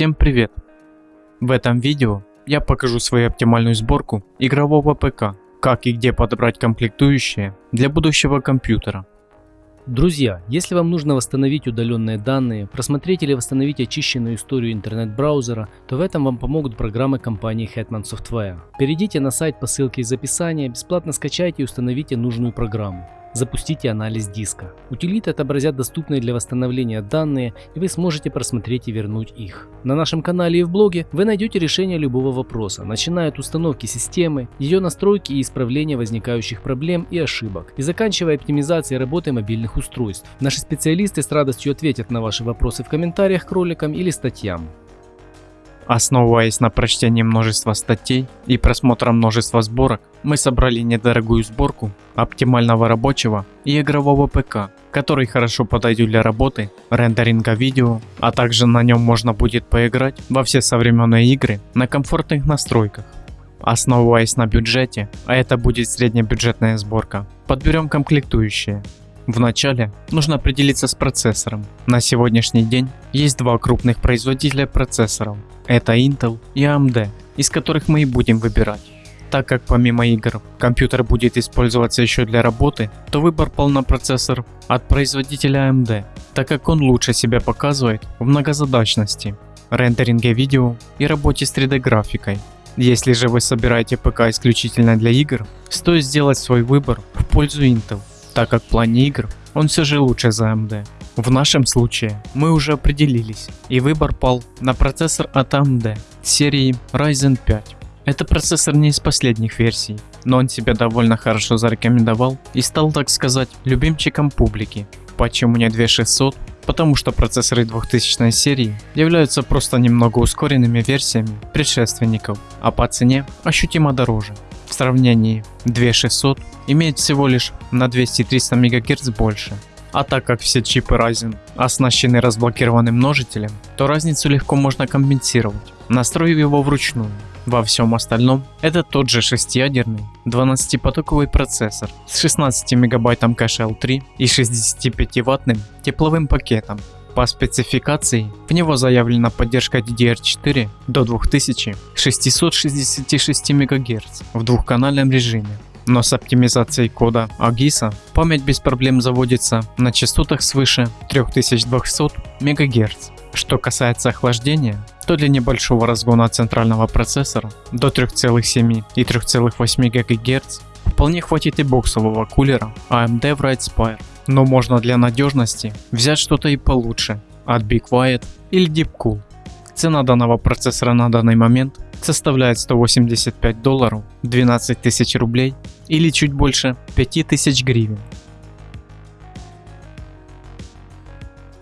Всем привет! В этом видео я покажу свою оптимальную сборку игрового ПК, как и где подобрать комплектующие для будущего компьютера. Друзья, если вам нужно восстановить удаленные данные, просмотреть или восстановить очищенную историю интернет-браузера, то в этом вам помогут программы компании Hetman Software. Перейдите на сайт по ссылке из описания, бесплатно скачайте и установите нужную программу. Запустите анализ диска. Утилиты отобразят доступные для восстановления данные, и вы сможете просмотреть и вернуть их. На нашем канале и в блоге вы найдете решение любого вопроса, начиная от установки системы, ее настройки и исправления возникающих проблем и ошибок, и заканчивая оптимизацией работы мобильных устройств. Наши специалисты с радостью ответят на ваши вопросы в комментариях к роликам или статьям. Основываясь на прочтении множества статей и просмотром множества сборок, мы собрали недорогую сборку оптимального рабочего и игрового ПК, который хорошо подойдет для работы, рендеринга видео, а также на нем можно будет поиграть во все современные игры на комфортных настройках. Основываясь на бюджете, а это будет среднебюджетная сборка, подберем комплектующие, Вначале нужно определиться с процессором. На сегодняшний день есть два крупных производителя процессоров. Это Intel и AMD, из которых мы и будем выбирать. Так как помимо игр компьютер будет использоваться еще для работы, то выбор пал на процессор от производителя AMD, так как он лучше себя показывает в многозадачности, рендеринге видео и работе с 3D графикой. Если же вы собираете ПК исключительно для игр, стоит сделать свой выбор в пользу Intel так как в плане игр он все же лучше за AMD. В нашем случае мы уже определились и выбор пал на процессор от AMD серии Ryzen 5. Это процессор не из последних версий, но он себя довольно хорошо зарекомендовал и стал так сказать любимчиком публики. Почему не 2600? Потому что процессоры 2000 серии являются просто немного ускоренными версиями предшественников, а по цене ощутимо дороже. Сравнении 2600 имеет всего лишь на 200-300 МГц больше. А так как все чипы Ryzen оснащены разблокированным множителем, то разницу легко можно компенсировать, настроив его вручную. Во всем остальном это тот же шестиядерный 12-потоковый процессор с 16 мегабайтом кэша L3 и 65-ваттным тепловым пакетом, по спецификации в него заявлена поддержка DDR4 до 2666 МГц в двухканальном режиме. Но с оптимизацией кода AGIS память без проблем заводится на частотах свыше 3200 МГц. Что касается охлаждения, то для небольшого разгона центрального процессора до 3,7 и 3,8 ГГц вполне хватит и боксового кулера AMD Spire но можно для надежности взять что-то и получше от Big Quiet или Deepcool. Цена данного процессора на данный момент составляет 185 долларов, 12 тысяч рублей или чуть больше 5000 гривен.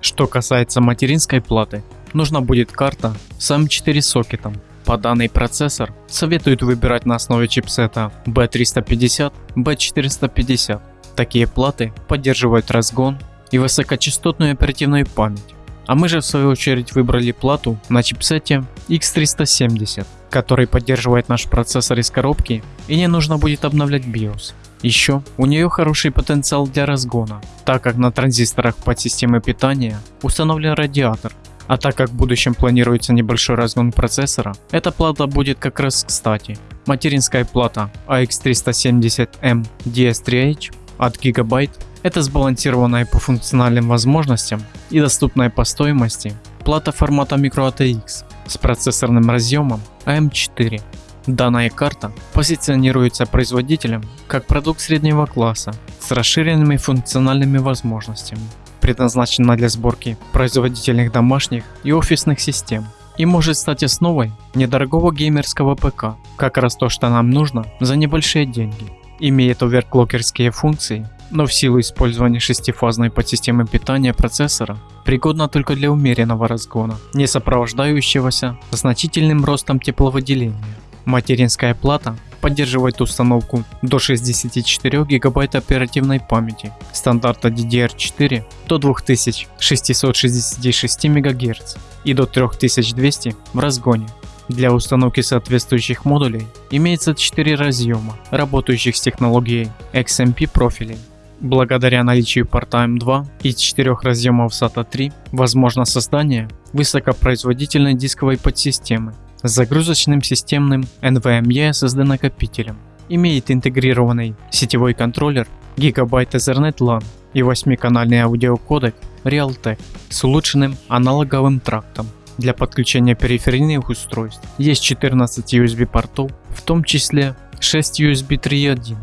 Что касается материнской платы, нужна будет карта с M4 сокетом. По данный процессор советуют выбирать на основе чипсета B350, B450 Такие платы поддерживают разгон и высокочастотную оперативную память. А мы же в свою очередь выбрали плату на чипсете X370, который поддерживает наш процессор из коробки и не нужно будет обновлять BIOS. Еще у нее хороший потенциал для разгона, так как на транзисторах под системой питания установлен радиатор, а так как в будущем планируется небольшой разгон процессора, эта плата будет как раз кстати. Материнская плата AX370M DS3H от Gigabyte это сбалансированная по функциональным возможностям и доступная по стоимости плата формата microATX с процессорным разъемом AM4. Данная карта позиционируется производителем как продукт среднего класса с расширенными функциональными возможностями, предназначена для сборки производительных домашних и офисных систем и может стать основой недорогого геймерского ПК, как раз то, что нам нужно за небольшие деньги имеет оверклокерские функции, но в силу использования шестифазной подсистемы питания процессора пригодна только для умеренного разгона, не сопровождающегося значительным ростом тепловыделения. Материнская плата поддерживает установку до 64 ГБ оперативной памяти стандарта DDR4 до 2666 МГц и до 3200 в разгоне для установки соответствующих модулей имеется 4 разъема, работающих с технологией XMP профилей. Благодаря наличию порта M2 и 4 разъемов SATA 3 возможно создание высокопроизводительной дисковой подсистемы с загрузочным системным NVMe SSD накопителем. Имеет интегрированный сетевой контроллер Gigabyte Ethernet LAN и 8-канальный аудиокодек Realtek с улучшенным аналоговым трактом. Для подключения периферийных устройств есть 14 USB портов, в том числе 6 USB 3.1.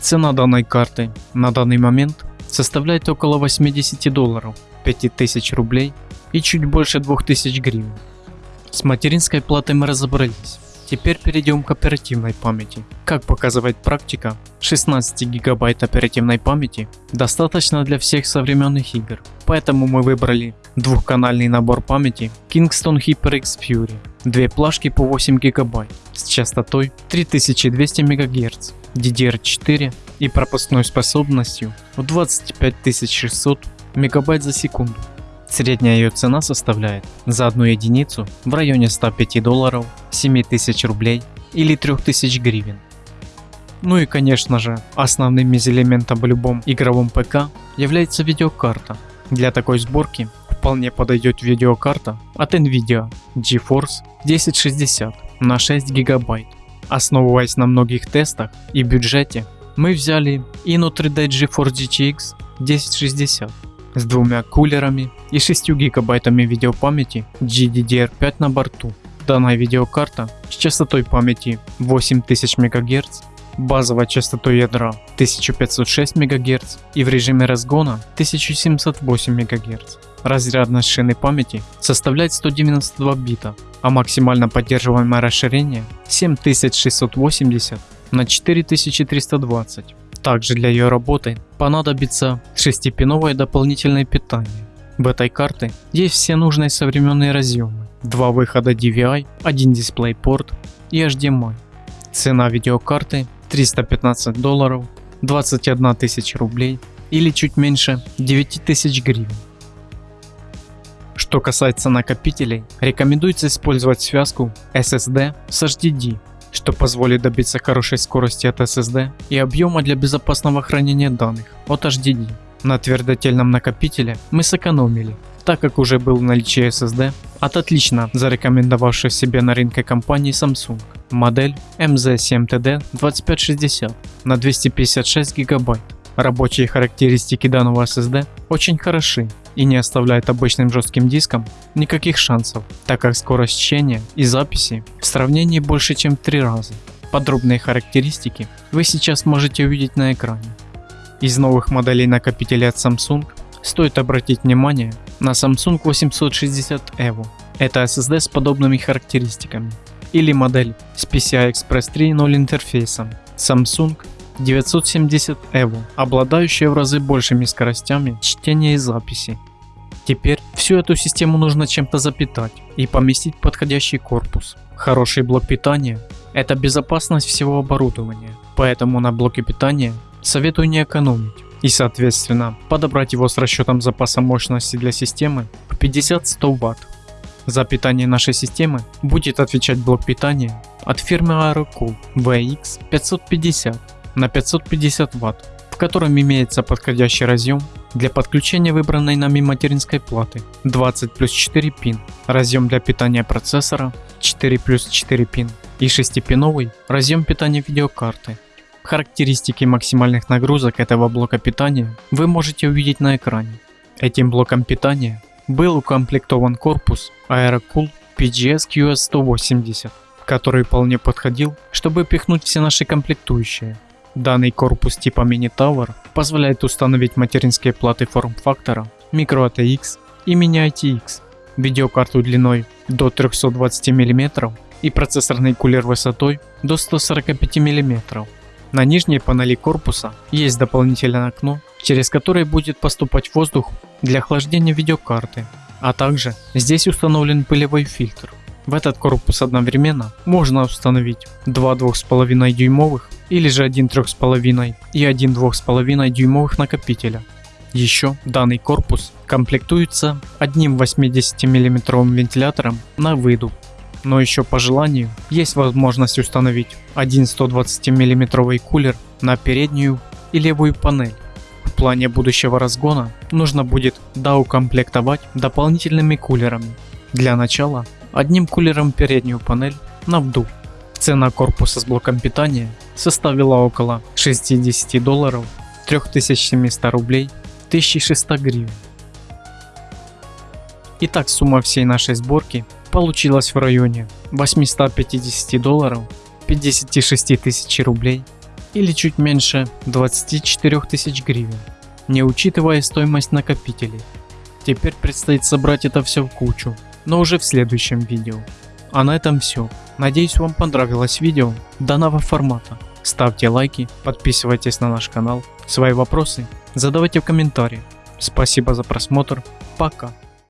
Цена данной карты на данный момент составляет около 80 долларов, 5000 рублей и чуть больше 2000 гривен. С материнской платой мы разобрались. Теперь перейдем к оперативной памяти. Как показывает практика, 16 гигабайт оперативной памяти достаточно для всех современных игр. Поэтому мы выбрали двухканальный набор памяти Kingston HyperX Fury. Две плашки по 8 гигабайт с частотой 3200 МГц, DDR4 и пропускной способностью в 25600 МБ за секунду. Средняя ее цена составляет за одну единицу в районе 105 долларов, 7000 рублей или 3000 гривен. Ну и конечно же, основным из элементов в любом игровом ПК является видеокарта. Для такой сборки вполне подойдет видеокарта от Nvidia GeForce 1060 на 6 гигабайт. Основываясь на многих тестах и бюджете, мы взяли Inno 3D GeForce GTX 1060 с двумя кулерами и 6 гигабайтами видеопамяти GDDR5 на борту. Данная видеокарта с частотой памяти 8000 МГц, базовой частотой ядра 1506 МГц и в режиме разгона 1708 МГц. Разрядность шины памяти составляет 192 бита, а максимально поддерживаемое расширение 7680 на 4320. Также для ее работы понадобится 6-пиновое дополнительное питание. В этой карте есть все нужные современные разъемы, два выхода DVI, один DisplayPort и HDMI. Цена видеокарты 315 долларов, 21 тысяча рублей или чуть меньше 9 тысяч гривен. Что касается накопителей, рекомендуется использовать связку SSD с HDD что позволит добиться хорошей скорости от SSD и объема для безопасного хранения данных от HDD. На твердотельном накопителе мы сэкономили, так как уже был в наличии SSD от отлично зарекомендовавшей себе на рынке компании Samsung модель MZ7TD2560 на 256 гигабайт. Рабочие характеристики данного SSD очень хороши и не оставляет обычным жестким диском никаких шансов, так как скорость чтения и записи в сравнении больше чем в 3 раза. Подробные характеристики вы сейчас можете увидеть на экране. Из новых моделей накопителей от Samsung стоит обратить внимание на Samsung 860 EVO. Это SSD с подобными характеристиками. Или модель с PCI Express 3.0 интерфейсом Samsung 970 EVO, обладающая в разы большими скоростями чтения и записи. Теперь всю эту систему нужно чем-то запитать и поместить подходящий корпус. Хороший блок питания – это безопасность всего оборудования, поэтому на блоке питания советую не экономить и соответственно подобрать его с расчетом запаса мощности для системы в 50-100 Вт. За питание нашей системы будет отвечать блок питания от фирмы Aerocool VX550 на 550 Вт, в котором имеется подходящий разъем для подключения выбранной нами материнской платы. 20 плюс 4 пин, разъем для питания процессора. 4 плюс 4 пин. И 6-пиновый разъем питания видеокарты. Характеристики максимальных нагрузок этого блока питания вы можете увидеть на экране. Этим блоком питания был укомплектован корпус Aerocool PGS QS180, который вполне подходил, чтобы пихнуть все наши комплектующие Данный корпус типа Tower позволяет установить материнские платы форм-фактора Micro и Mini ITX, видеокарту длиной до 320 мм и процессорный кулер высотой до 145 мм. На нижней панели корпуса есть дополнительное окно, через которое будет поступать воздух для охлаждения видеокарты, а также здесь установлен пылевой фильтр. В этот корпус одновременно можно установить два 2,5 дюймовых или же один 3,5 и один 2,5 дюймовых накопителя. Еще данный корпус комплектуется одним 80 мм вентилятором на выдув. Но еще по желанию есть возможность установить один 120 мм кулер на переднюю и левую панель плане будущего разгона нужно будет доукомплектовать дополнительными кулерами. Для начала одним кулером переднюю панель на вдув. Цена корпуса с блоком питания составила около 60 долларов, 3700 рублей, 1600 гривен. Итак, сумма всей нашей сборки получилась в районе 850 долларов, 56 тысяч рублей или чуть меньше 24 тысяч гривен, не учитывая стоимость накопителей. Теперь предстоит собрать это все в кучу, но уже в следующем видео. А на этом все. Надеюсь вам понравилось видео данного формата. Ставьте лайки, подписывайтесь на наш канал. Свои вопросы задавайте в комментариях. Спасибо за просмотр. Пока.